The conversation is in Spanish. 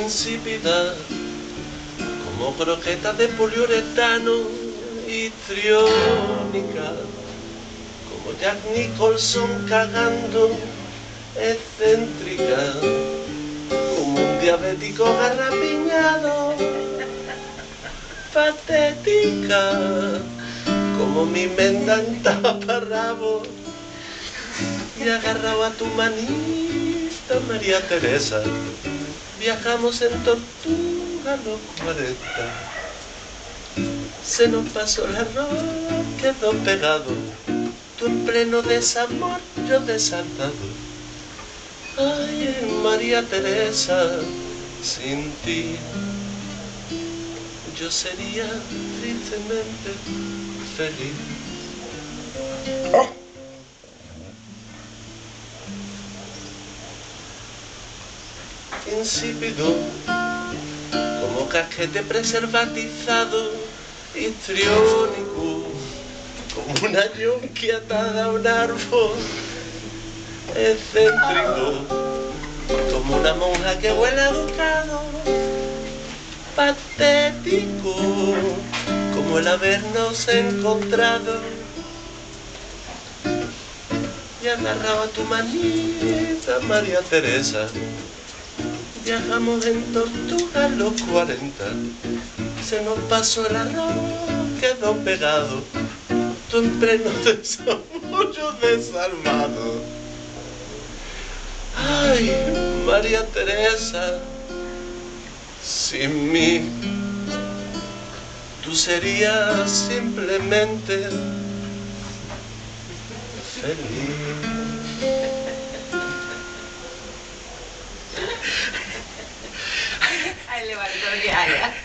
insípida como croqueta de poliuretano histriónica como Jack Nicholson cagando excéntrica como un diabético garrapiñado patética como mi menda en taparrabo y agarrado a tu manita María Teresa viajamos en tortuga los 40 se nos pasó el arroz quedó pegado. Tú en pleno desamor yo desatado. Ay María Teresa sin ti yo sería tristemente feliz. Insípido, como casquete preservatizado, histriónico, como una yonquia atada a un árbol, excéntrico, como una monja que huele a patético como el habernos encontrado. Y agarraba tu manita María Teresa viajamos en tortuga los 40 se nos pasó el arroz quedó pegado. Tú en pleno desarrollo desalmado ay María Teresa sin mí, tú serías simplemente feliz. yeah.